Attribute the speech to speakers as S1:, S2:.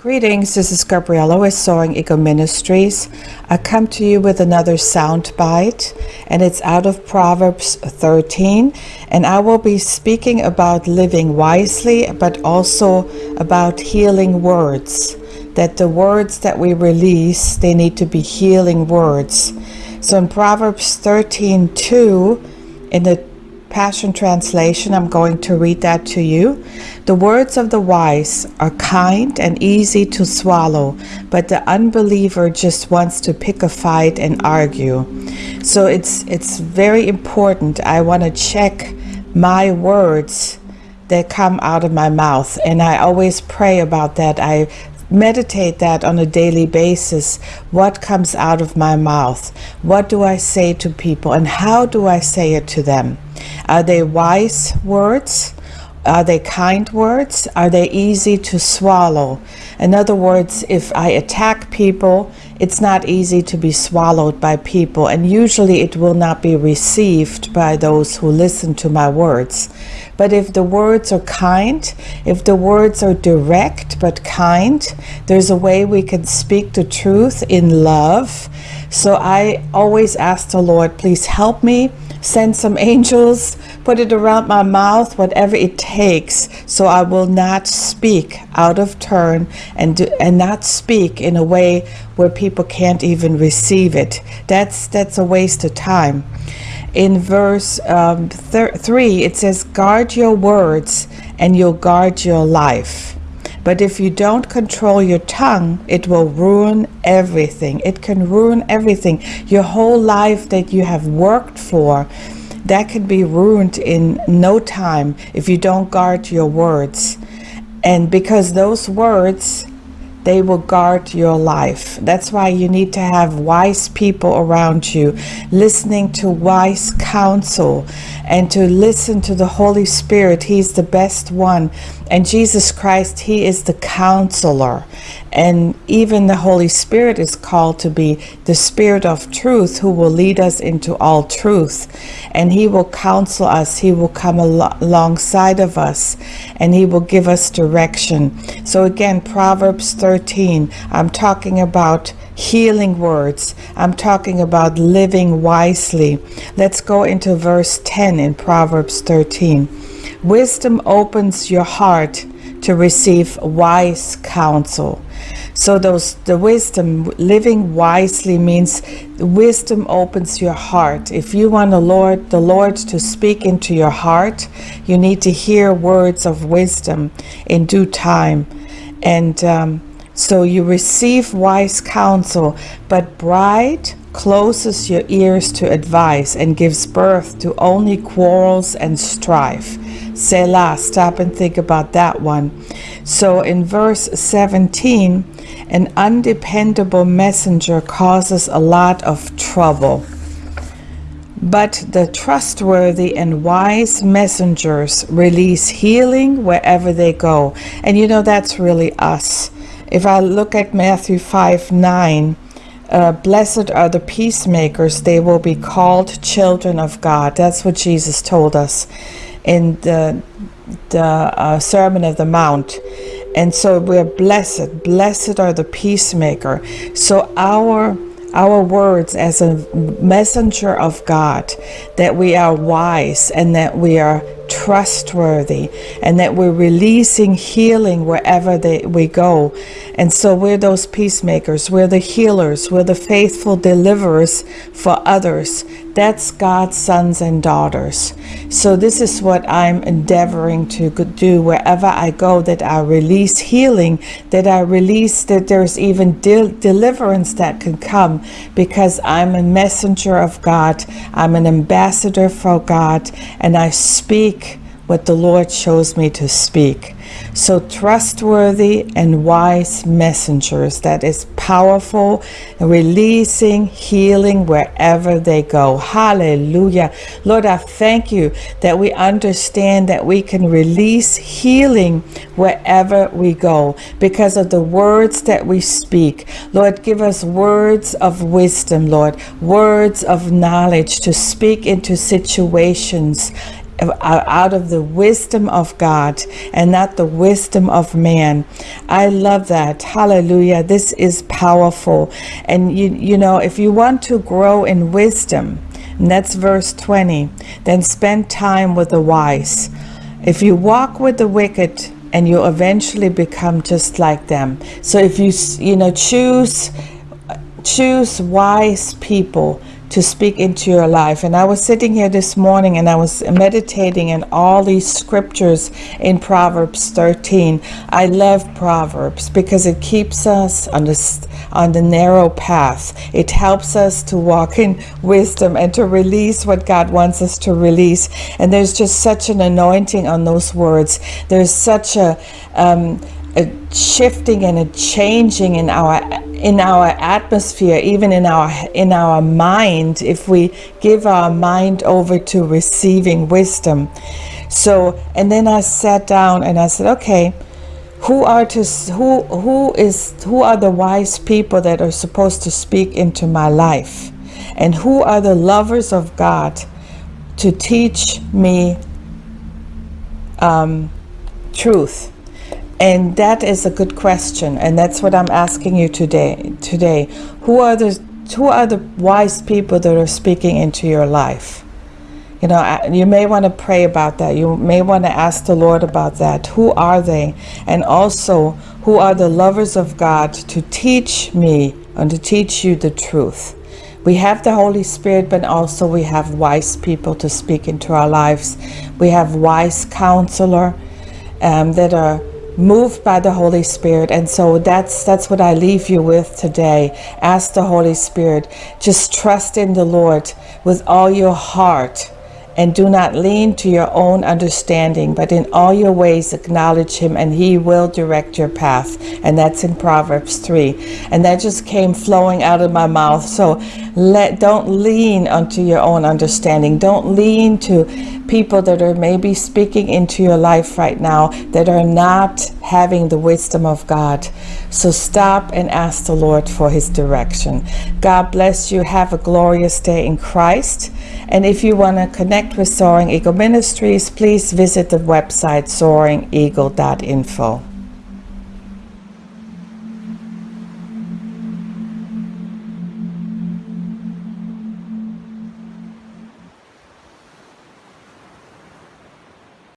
S1: Greetings, this is Gabriella with Soaring Eagle Ministries. I come to you with another sound bite, and it's out of Proverbs 13. And I will be speaking about living wisely, but also about healing words. That the words that we release, they need to be healing words. So in Proverbs 13 2, in the Passion Translation, I'm going to read that to you. The words of the wise are kind and easy to swallow, but the unbeliever just wants to pick a fight and argue. So it's it's very important. I want to check my words that come out of my mouth and I always pray about that. I meditate that on a daily basis. What comes out of my mouth? What do I say to people and how do I say it to them? Are they wise words? Are they kind words? Are they easy to swallow? In other words, if I attack people, it's not easy to be swallowed by people, and usually it will not be received by those who listen to my words. But if the words are kind, if the words are direct but kind, there's a way we can speak the truth in love. So I always ask the Lord, please help me send some angels, put it around my mouth, whatever it takes, so I will not speak out of turn and do, and not speak in a way where people can't even receive it. That's that's a waste of time. In verse um, three, it says, "Guard your words, and you'll guard your life." But if you don't control your tongue, it will ruin everything. It can ruin everything. Your whole life that you have worked for, that can be ruined in no time if you don't guard your words. And because those words they will guard your life. That's why you need to have wise people around you, listening to wise counsel and to listen to the Holy Spirit. He's the best one. And Jesus Christ, He is the counselor. And even the Holy Spirit is called to be the Spirit of truth who will lead us into all truth. And He will counsel us, He will come al alongside of us, and He will give us direction. So, again, Proverbs 13, I'm talking about healing words, I'm talking about living wisely. Let's go into verse 10 in Proverbs 13. Wisdom opens your heart to receive wise counsel. So those the wisdom living wisely means wisdom opens your heart. If you want the Lord the Lord to speak into your heart, you need to hear words of wisdom in due time. And um, so you receive wise counsel, but pride closes your ears to advice and gives birth to only quarrels and strife. Selah, stop and think about that one. So in verse 17, an undependable messenger causes a lot of trouble. But the trustworthy and wise messengers release healing wherever they go. And you know, that's really us. If I look at Matthew 5 9, uh, blessed are the peacemakers, they will be called children of God. That's what Jesus told us in the, the uh, Sermon of the Mount. And so we're blessed. Blessed are the peacemaker. So our our words as a messenger of God, that we are wise and that we are trustworthy and that we're releasing healing wherever they, we go. And so we're those peacemakers, we're the healers, we're the faithful deliverers for others. That's God's sons and daughters. So this is what I'm endeavoring to do wherever I go, that I release healing, that I release that there's even de deliverance that can come because I'm a messenger of God. I'm an ambassador for God and I speak what the Lord shows me to speak. So trustworthy and wise messengers that is powerful, releasing healing wherever they go. Hallelujah. Lord, I thank you that we understand that we can release healing wherever we go because of the words that we speak. Lord, give us words of wisdom, Lord, words of knowledge to speak into situations out of the wisdom of God and not the wisdom of man. I love that. Hallelujah. This is powerful. And you you know, if you want to grow in wisdom, and that's verse 20, then spend time with the wise. If you walk with the wicked, and you eventually become just like them. So if you you know choose choose wise people to speak into your life. And I was sitting here this morning and I was meditating in all these scriptures in Proverbs 13. I love Proverbs because it keeps us on the, on the narrow path. It helps us to walk in wisdom and to release what God wants us to release. And there's just such an anointing on those words. There's such a, um, a shifting and a changing in our in our atmosphere even in our in our mind if we give our mind over to receiving wisdom. So and then I sat down and I said okay who are to who who is who are the wise people that are supposed to speak into my life? And who are the lovers of God to teach me um, truth and that is a good question, and that's what I'm asking you today. Today, who are the who are the wise people that are speaking into your life? You know, you may want to pray about that. You may want to ask the Lord about that. Who are they? And also, who are the lovers of God to teach me and to teach you the truth? We have the Holy Spirit, but also we have wise people to speak into our lives. We have wise counselor um, that are moved by the Holy Spirit. And so that's that's what I leave you with today. Ask the Holy Spirit. Just trust in the Lord with all your heart and do not lean to your own understanding, but in all your ways acknowledge him and he will direct your path. And that's in Proverbs 3. And that just came flowing out of my mouth. So let don't lean unto your own understanding. Don't lean to people that are maybe speaking into your life right now that are not having the wisdom of God. So stop and ask the Lord for his direction. God bless you. Have a glorious day in Christ. And if you want to connect with Soaring Eagle Ministries, please visit the website soaringeagle.info.